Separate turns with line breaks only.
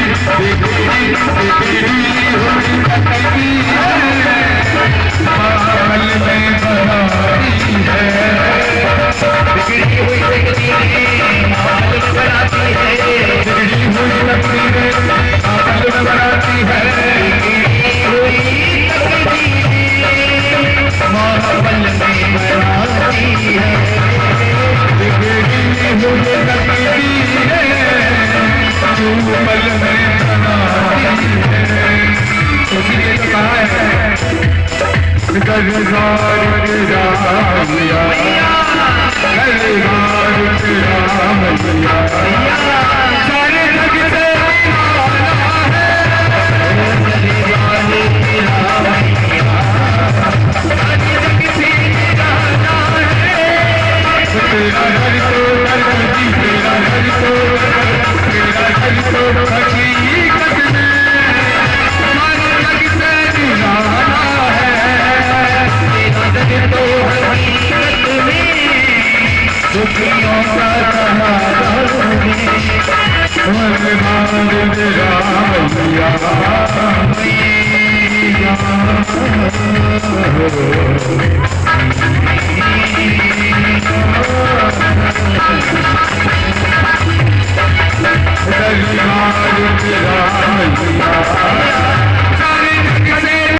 में बना I'm मन मान तेरा